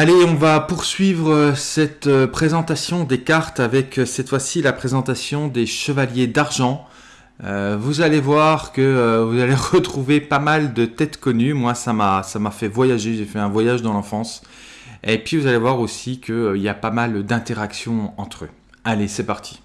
Allez, on va poursuivre euh, cette euh, présentation des cartes avec euh, cette fois-ci la présentation des chevaliers d'argent. vous allez voir que vous allez retrouver pas mal de têtes connues. Moi, ça m'a ça m'a fait voyager. J'ai fait un voyage dans l'enfance. Et puis vous allez voir aussi qu'il y a pas mal d'interactions entre eux. Allez, c'est parti.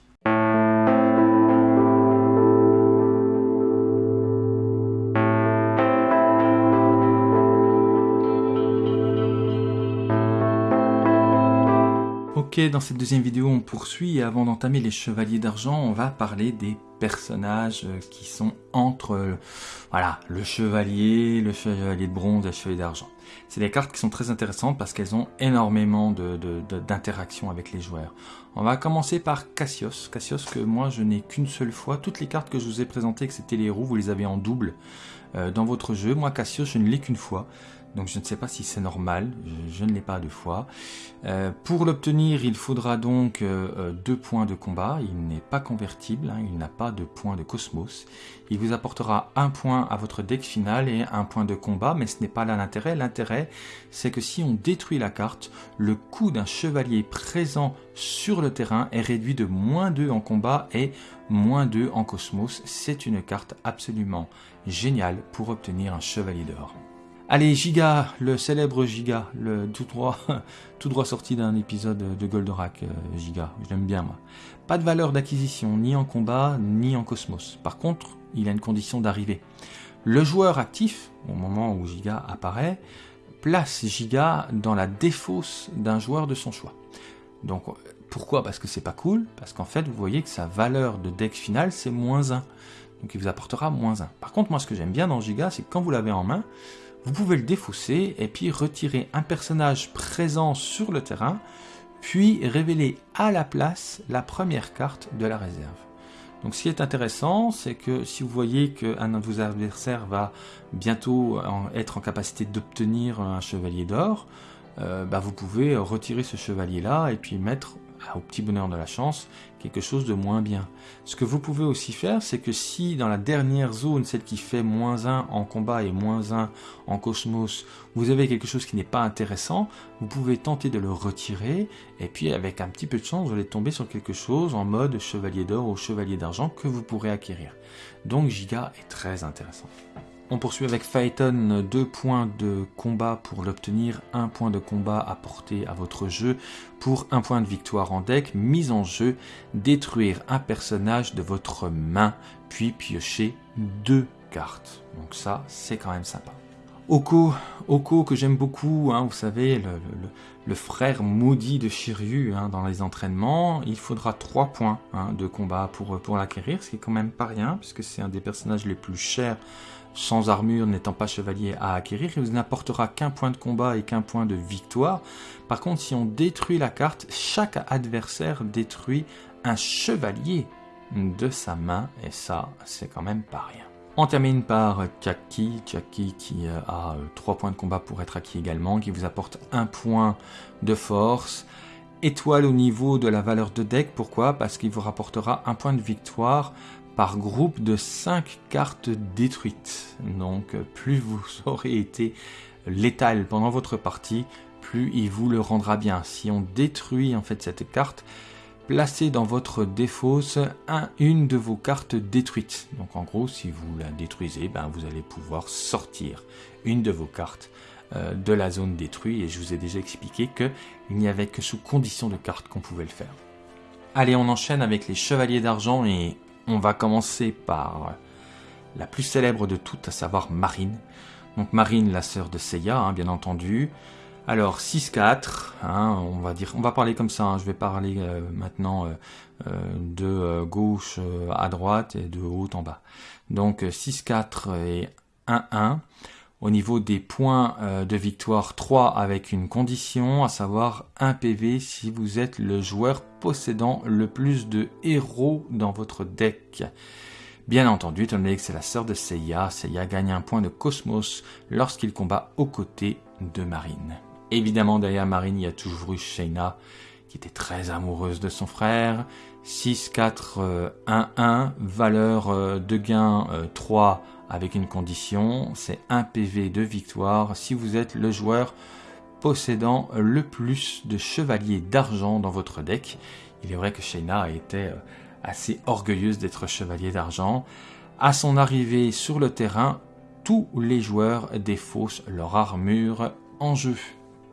Ok, dans cette deuxième vidéo, on poursuit et avant d'entamer les chevaliers d'argent, on va parler des personnages euh, qui sont entre euh, le chevalier, le chevalier de bronze et le chevalier d'argent. C'est des cartes qui sont très intéressantes parce qu'elles ont énormément d'interactions avec les joueurs. On va commencer par Cassios. Cassios que moi je n'ai qu'une seule fois. Toutes les cartes que je vous ai présentées, que c'était les roues, vous les avez en double euh, dans votre jeu. Moi Cassios, je ne l'ai qu'une fois. Donc je ne sais pas si c'est normal, je, ne l'ai pas deux fois. Euh, pour l'obtenir, il faudra donc euh, euh, deux points de combat. Il n'est pas convertible, hein, il n'a pas de point de cosmos. Il vous apportera un point à votre deck final et un point de combat, mais ce n'est pas là l'intérêt. L'intérêt, c'est que si on détruit la carte, le coût d'un chevalier présent sur le terrain est réduit de moins 2 en combat et moins 2 en cosmos. C'est une carte absolument géniale pour obtenir un chevalier d'or. Allez, Giga, le célèbre Giga, tout droit, sorti d'un épisode de Goldorak, euh, Giga, je l'aime bien moi. Pas de valeur d'acquisition, ni en combat, ni en cosmos. Par contre, il a une condition d'arrivée. Le joueur actif, au moment où Giga apparaît, place Giga dans la défausse d'un joueur de son choix. Donc, pourquoi? Parce que c'est pas cool, parce qu'en fait, vous voyez que sa valeur de deck final, c'est moins 1. Donc il vous apportera moins 1. Par contre, moi, ce que j'aime bien dans Giga, c'est que quand vous l'avez en main, vous pouvez le défausser et puis retirer un personnage présent sur le terrain, puis révéler à la place la première carte de la réserve. Donc ce qui est intéressant, c'est que si vous voyez qu'un de vos adversaires va bientôt être en capacité d'obtenir un chevalier d'or, euh, bah, vous pouvez retirer ce chevalier-là et puis mettre au petit bonheur de la chance, quelque chose de moins bien. Ce que vous pouvez aussi faire, c'est que si dans la dernière zone, celle qui fait moins 1 en combat et moins 1 en cosmos, vous avez quelque chose qui n'est pas intéressant, vous pouvez tenter de le retirer, et puis avec un petit peu de chance, vous allez tomber sur quelque chose en mode chevalier d'or ou chevalier d'argent que vous pourrez acquérir. Donc Giga est très intéressant. On poursuit avec Phaeton, deux points de combat pour l'obtenir, un point de combat apporté à votre jeu pour un point de victoire en deck, mise en jeu, détruire un personnage de votre main, puis piocher deux cartes. Donc ça, c'est quand même sympa. Oko, Oko que j'aime beaucoup, hein, vous savez, le, frère maudit de Shiryu hein, dans les entraînements, il faudra trois points hein, de combat pour, pour l'acquérir, ce qui est quand même pas rien, puisque c'est un des personnages les plus chers sans armure n'étant pas chevalier à acquérir, il n'apportera qu'un point de combat et qu'un point de victoire. Par contre, si on détruit la carte, chaque adversaire détruit un chevalier de sa main, et ça, c'est quand même pas rien. On termine par Chaki, Chaki qui euh, a 3 euh, points de combat pour être acquis également, qui vous apporte un point de force, étoile au niveau de la valeur de deck, pourquoi? Parce qu'il vous rapportera un point de victoire par groupe de 5 cartes détruites. Donc plus vous aurez été létal pendant votre partie, plus il vous le rendra bien. Si on détruit en fait cette carte, placez dans votre défausse un, une de vos cartes détruites. Donc en gros, si vous la détruisez, ben, vous allez pouvoir sortir une de vos cartes euh, de la zone détruite. Et je vous ai déjà expliqué qu'il n'y avait que sous condition de carte qu'on pouvait le faire. Allez, on enchaîne avec les chevaliers d'argent et on va commencer par la plus célèbre de toutes, à savoir Marine. Donc Marine, la sœur de Seiya, hein, bien entendu. Alors 6-4, hein, on va dire, on va parler comme ça. Hein. je vais parler euh, maintenant euh, euh, de gauche à droite et de haut en bas. Donc 6-4 et 1-1. Au niveau des points de victoire, 3 avec une condition, à savoir 1 PV si vous êtes le joueur possédant le plus de héros dans votre deck. Bien entendu, étant donné que c'est la sœur de Seiya, Seiya gagne un point de cosmos lorsqu'il combat aux côtés de Marine. Évidemment, derrière Marine, il y a toujours eu qui était très amoureuse de son frère. 6, 4, 1, 1, valeur euh, de gain 3 euh, avec une condition, c'est 1 PV de victoire si vous êtes le joueur possédant le plus de chevaliers d'argent dans votre deck. Il est vrai que Shayna était euh, assez orgueilleuse d'être chevalier d'argent. À son arrivée sur le terrain, tous les joueurs défaussent leur armure en jeu.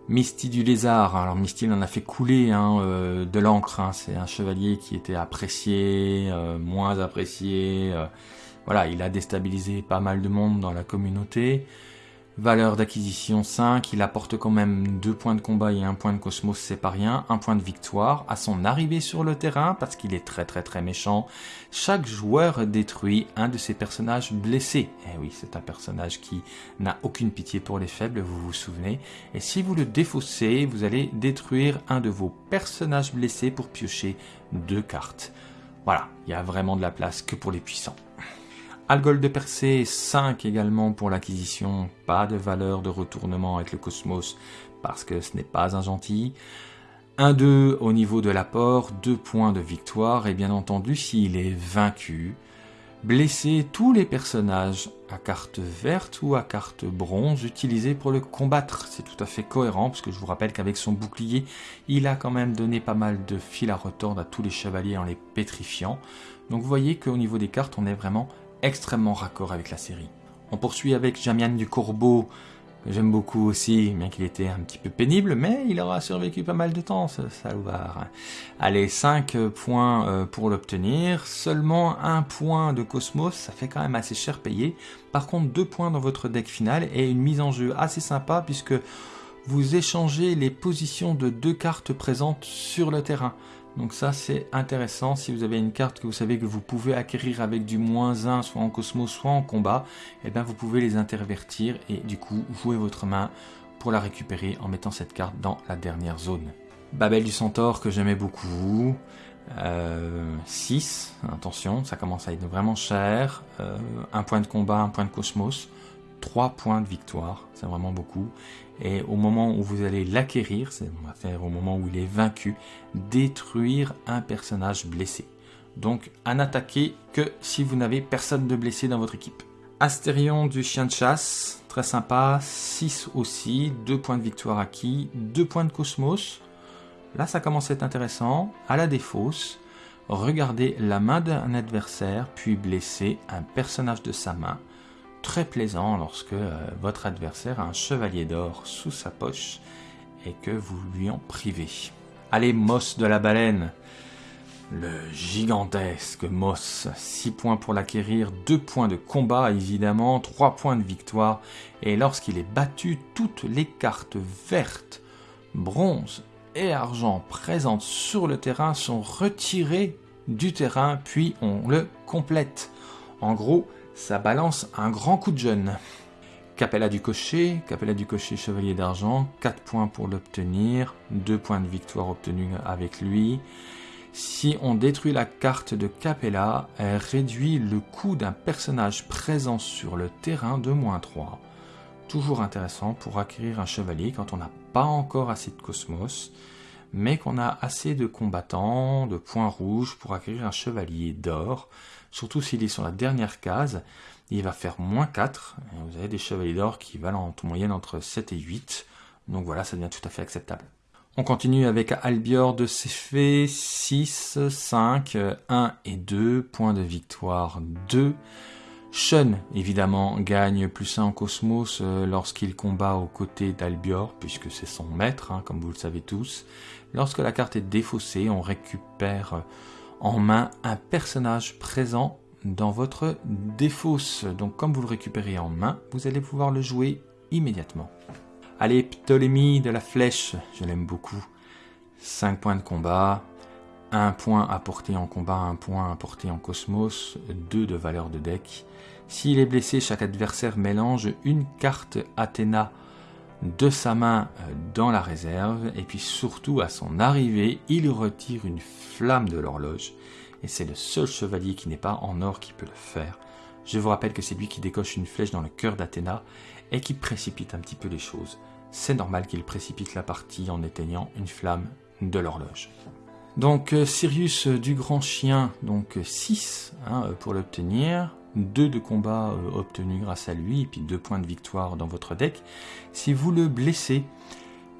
Misty du lézard, alors Misty il en a fait couler hein, euh, de l'encre, hein. c'est un chevalier qui était apprécié, euh, moins apprécié, voilà, il a déstabilisé pas mal de monde dans la communauté. Valeur d'acquisition 5, il apporte quand même 2 points de combat et 1 point de cosmos, c'est pas rien, 1 point de victoire à son arrivée sur le terrain parce qu'il est très très très méchant. Chaque joueur détruit un de ses personnages blessés. Eh oui, c'est un personnage qui n'a aucune pitié pour les faibles, vous vous souvenez. Et si vous le défaussez, vous allez détruire un de vos personnages blessés pour piocher deux cartes. Voilà, il y a vraiment de la place que pour les puissants. Algol de Persée, 5 également pour l'acquisition, pas de valeur de retournement avec le cosmos parce que ce n'est pas un gentil. 1-2 au niveau de l'apport, 2 points de victoire et bien entendu s'il est vaincu, blesser tous les personnages à carte verte ou à carte bronze utilisés pour le combattre. C'est tout à fait cohérent parce que je vous rappelle qu'avec son bouclier, il a quand même donné pas mal de fil à retordre à tous les chevaliers en les pétrifiant. Donc vous voyez qu'au niveau des cartes, on est vraiment extrêmement raccord avec la série. On poursuit avec Jamian du Corbeau, que j'aime beaucoup aussi, bien qu'il était un petit peu pénible, mais il aura survécu pas mal de temps, ce Salouvar. Allez, 5 points euh, pour l'obtenir, seulement un point de Cosmos, ça fait quand même assez cher payé. Par contre, 2 points dans votre deck final et une mise en jeu assez sympa puisque vous échangez les positions de deux cartes présentes sur le terrain. Donc ça c'est intéressant, si vous avez une carte que vous savez que vous pouvez acquérir avec du moins 1, soit en cosmos, soit en combat, et eh bien vous pouvez les intervertir et du coup jouer votre main pour la récupérer en mettant cette carte dans la dernière zone. Babel du Centaure que j'aimais beaucoup, 6, euh, attention, ça commence à être vraiment cher, euh, un point de combat, un point de cosmos, 3 points de victoire, c'est vraiment beaucoup. Et au moment où vous allez l'acquérir, c'est-à-dire au moment où il est vaincu, détruire un personnage blessé. Donc à n'attaquer que si vous n'avez personne de blessé dans votre équipe. Astérion du chien de chasse, très sympa, 6 aussi, 2 points de victoire acquis, 2 points de cosmos. Là ça commence à être intéressant, à la défausse, regardez la main d'un adversaire, puis blesser un personnage de sa main très plaisant lorsque euh, votre adversaire a un chevalier d'or sous sa poche et que vous lui en privez. Allez, Moss de la baleine. Le gigantesque Moss, 6 points pour l'acquérir, 2 points de combat évidemment, 3 points de victoire, et lorsqu'il est battu, toutes les cartes vertes, bronze et argent présentes sur le terrain sont retirées du terrain, puis on le complète. En gros, ça balance un grand coup de jeune. Capella du cocher, Capella du cocher chevalier d'argent, 4 points pour l'obtenir, 2 points de victoire obtenus avec lui. Si on détruit la carte de Capella, elle réduit le coût d'un personnage présent sur le terrain de moins 3. Toujours intéressant pour acquérir un chevalier quand on n'a pas encore assez de cosmos, mais qu'on a assez de combattants, de points rouges pour acquérir un chevalier d'or surtout s'il est sur la dernière case, il va faire moins 4. vous avez des chevaliers d'or qui valent en moyenne entre 7 et 8. Donc voilà, ça devient tout à fait acceptable. On continue avec Albior de Céphée, 6, 5, 1 et 2, points de victoire 2. Shun, évidemment, gagne plus 1 en cosmos euh, lorsqu'il combat aux côtés d'Albior, puisque c'est son maître, hein, comme vous le savez tous. Lorsque la carte est défaussée, on récupère en main un personnage présent dans votre défausse. Donc comme vous le récupérez en main, vous allez pouvoir le jouer immédiatement. Allez, Ptolémie de la flèche, je l'aime beaucoup. 5 points de combat, 1 point apporté en combat, 1 point apporté en cosmos, 2 de valeur de deck. S'il est blessé, chaque adversaire mélange une carte Athéna de sa main euh, dans la réserve et puis surtout à son arrivée, il retire une flamme de l'horloge et c'est le seul chevalier qui n'est pas en or qui peut le faire. Je vous rappelle que c'est lui qui décoche une flèche dans le cœur d'Athéna et qui précipite un petit peu les choses. C'est normal qu'il précipite la partie en éteignant une flamme de l'horloge. Donc euh, Sirius du grand chien, donc 6 hein, pour l'obtenir. 2 de combat euh, obtenus grâce à lui, et puis 2 points de victoire dans votre deck. Si vous le blessez,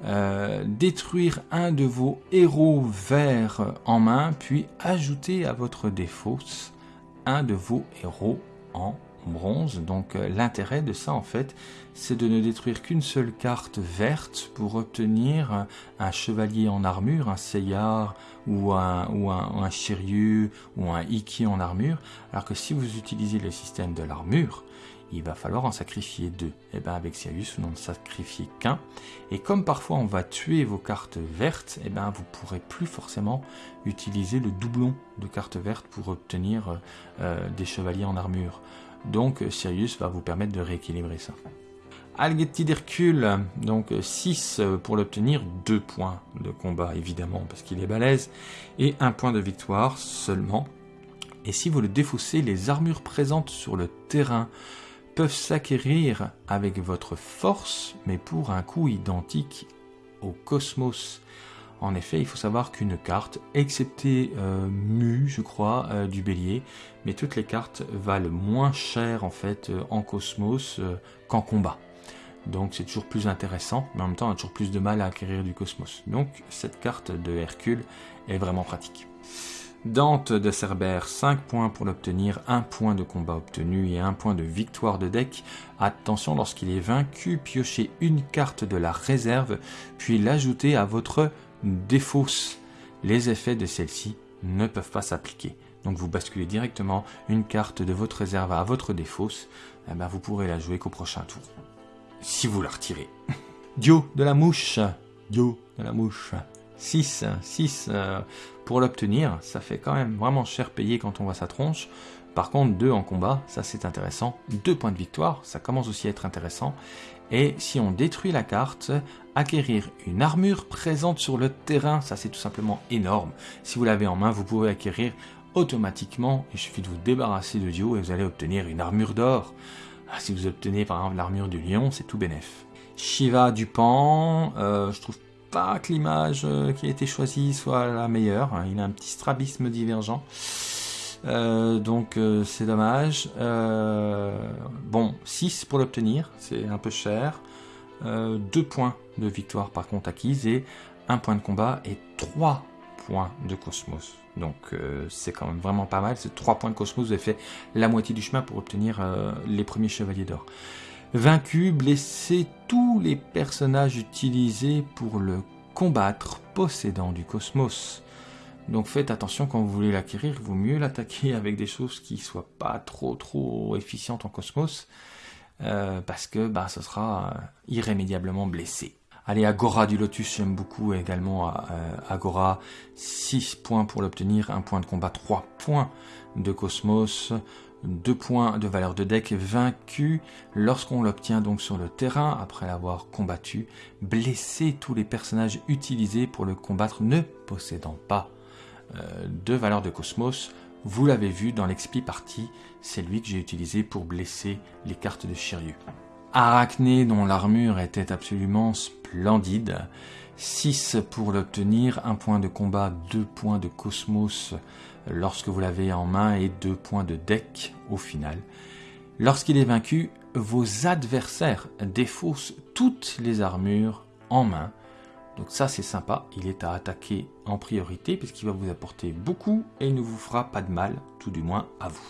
euh, détruire un de vos héros verts en main, puis ajouter à votre défausse un de vos héros en bronze. Donc euh, l'intérêt de ça en fait, c'est de ne détruire qu'une seule carte verte pour obtenir un, chevalier en armure, un Seyar ou un, ou un, ou un Shiryu ou un Iki en armure. Alors que si vous utilisez le système de l'armure, il va falloir en sacrifier deux. Et eh bien avec Sirius, vous n'en sacrifiez qu'un. Et comme parfois on va tuer vos cartes vertes, et eh bien vous pourrez plus forcément utiliser le doublon de cartes vertes pour obtenir euh, des chevaliers en armure. Donc Sirius va vous permettre de rééquilibrer ça. Algetti d'Hercule, donc 6 pour l'obtenir, 2 points de combat évidemment parce qu'il est balèze, et 1 point de victoire seulement. Et si vous le défaussez, les armures présentes sur le terrain peuvent s'acquérir avec votre force, mais pour un coût identique au cosmos. En effet, il faut savoir qu'une carte, excepté euh, Mu, je crois, euh, du bélier, mais toutes les cartes valent moins cher en fait euh, en cosmos qu'en combat. Donc c'est toujours plus intéressant, mais en même temps on a toujours plus de mal à acquérir du cosmos. Donc cette carte de Hercule est vraiment pratique. Dante de Cerbère, 5 points pour l'obtenir, 1 point de combat obtenu et 1 point de victoire de deck. Attention, lorsqu'il est vaincu, piochez une carte de la réserve, puis l'ajouter à votre défausse. Les effets de celle-ci ne peuvent pas s'appliquer. Donc vous basculez directement une carte de votre réserve à votre défausse, eh ben vous pourrez la jouer qu'au prochain tour. Si vous la retirez. Dio de la mouche. Dio de la mouche. 6, 6 euh, pour l'obtenir, ça fait quand même vraiment cher payé quand on voit sa tronche. Par contre, 2 en combat, ça c'est intéressant. 2 points de victoire, ça commence aussi à être intéressant. Et si on détruit la carte, acquérir une armure présente sur le terrain, ça c'est tout simplement énorme. Si vous l'avez en main, vous pouvez acquérir automatiquement, il suffit de vous débarrasser de Dio et vous allez obtenir une armure d'or. Ah, si vous obtenez par exemple l'armure du lion, c'est tout bénef. Shiva du Pan, euh, je trouve pas que l'image euh, qui a été choisie soit la meilleure. Il a un petit strabisme divergent. Euh, donc euh, c'est dommage. bon, 6 pour l'obtenir, c'est un peu cher. 2 points de victoire par contre acquise et 1 point de combat et 3 points de cosmos. Donc c'est quand même vraiment pas mal. C'est 3 points de cosmos, vous avez fait la moitié du chemin pour obtenir les premiers chevaliers d'or. Vaincu, blessé tous les personnages utilisés pour le combattre possédant du cosmos. Donc faites attention quand vous voulez l'acquérir, il vaut mieux l'attaquer avec des choses qui soient pas trop trop efficientes en cosmos, euh, parce que bah, ce sera euh, irrémédiablement blessé. Allez, Agora du Lotus, j'aime beaucoup également euh, Agora. 6 points pour l'obtenir, 1 point de combat, 3 points de cosmos. 2 points de valeur de deck vaincu lorsqu'on l'obtient donc sur le terrain après l'avoir combattu, blesser tous les personnages utilisés pour le combattre ne possédant pas de valeur de cosmos. Vous l'avez vu dans l'expi partie, c'est lui que j'ai utilisé pour blesser les cartes de Shiryu. Arachné dont l'armure était absolument splendide. 6 pour l'obtenir, 1 point de combat, 2 points de cosmos lorsque vous l'avez en main et 2 points de deck au final. Lorsqu'il est vaincu, vos adversaires défaussent toutes les armures en main. Donc ça c'est sympa, il est à attaquer en priorité puisqu'il va vous apporter beaucoup et il ne vous fera pas de mal, tout du moins à vous.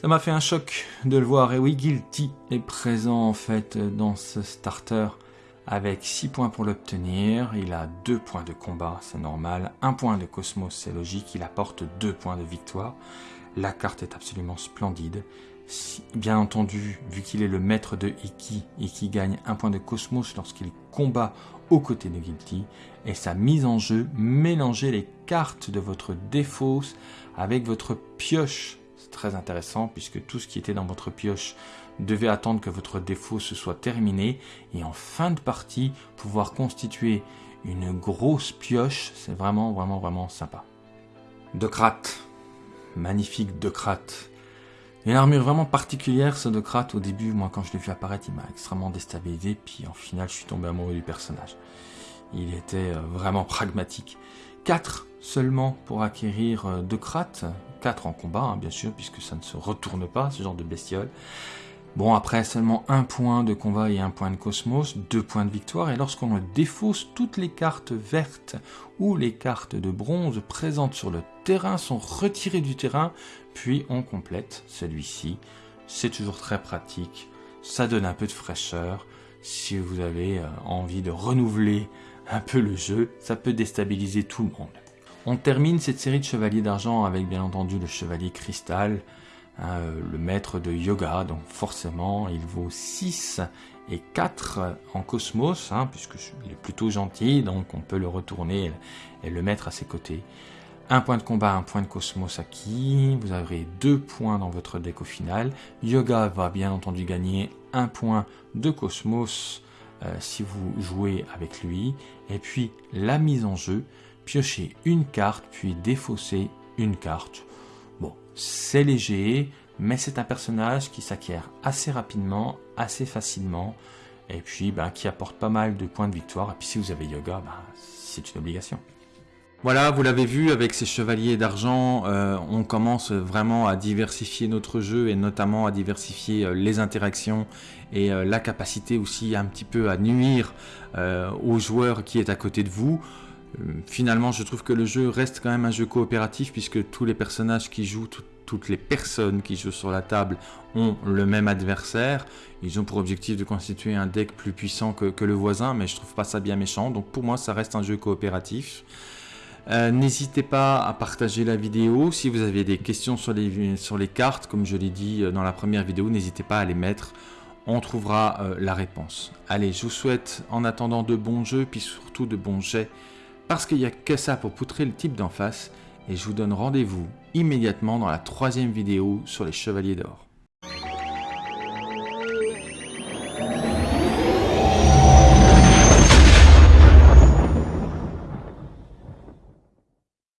Ça m'a fait un choc de le voir et oui, Guilty est présent en fait dans ce starter avec 6 points pour l'obtenir, il a 2 points de combat, c'est normal, 1 point de cosmos, c'est logique, il apporte 2 points de victoire. La carte est absolument splendide. Bien entendu, vu qu'il est le maître de Iki, Iki gagne 1 point de cosmos lorsqu'il combat aux côtés de Guilty, et sa mise en jeu, mélanger les cartes de votre défausse avec votre pioche. C'est très intéressant puisque tout ce qui était dans votre pioche devez attendre que votre défaut se soit terminé et en fin de partie pouvoir constituer une grosse pioche, c'est vraiment vraiment vraiment sympa. Docrate, magnifique Docrate. Une armure vraiment particulière ce Docrate, au début moi quand je l'ai vu apparaître il m'a extrêmement déstabilisé puis en final je suis tombé amoureux du personnage. Il était euh, vraiment pragmatique. 4 seulement pour acquérir euh, Docrate, 4 en combat hein, bien sûr puisque ça ne se retourne pas ce genre de bestiole. Bon, après seulement un point de combat et un point de cosmos, deux points de victoire, et lorsqu'on défausse, toutes les cartes vertes ou les cartes de bronze présentes sur le terrain sont retirées du terrain, puis on complète celui-ci. C'est toujours très pratique, ça donne un peu de fraîcheur. Si vous avez euh, envie de renouveler un peu le jeu, ça peut déstabiliser tout le monde. On termine cette série de chevaliers d'argent avec bien entendu le chevalier cristal, hein, euh, le maître de yoga, donc forcément il vaut 6 et 4 en cosmos, hein, puisqu'il est plutôt gentil, donc on peut le retourner et le mettre à ses côtés. Un point de combat, un point de cosmos acquis, vous aurez deux points dans votre deck au final. Yoga va bien entendu gagner un point de cosmos euh, si vous jouez avec lui. Et puis la mise en jeu, piocher une carte, puis défausser une carte. C'est léger, mais c'est un personnage qui s'acquiert assez rapidement, assez facilement, et puis ben, qui apporte pas mal de points de victoire. Et puis si vous avez yoga, ben, c'est une obligation. Voilà, vous l'avez vu, avec ces chevaliers d'argent, euh, on commence vraiment à diversifier notre jeu et notamment à diversifier euh, les interactions et euh, la capacité aussi un petit peu à nuire au joueur qui est à côté de vous. Finalement, je trouve que le jeu reste quand même un jeu coopératif puisque tous les personnages qui jouent, toutes les personnes qui jouent sur la table ont le même adversaire. Ils ont pour objectif de constituer un deck plus puissant que, le voisin, mais je trouve pas ça bien méchant. Donc pour moi, ça reste un jeu coopératif. Euh, n'hésitez pas à partager la vidéo. Si vous avez des questions sur les, cartes, comme je l'ai dit euh, dans la première vidéo, n'hésitez pas à les mettre. On trouvera euh, la réponse. Allez, je vous souhaite en attendant de bons jeux, puis surtout de bons jets, parce qu'il n'y a que ça pour poutrer le type d'en face. Et je vous donne rendez-vous immédiatement dans la troisième vidéo sur les Chevaliers d'Or.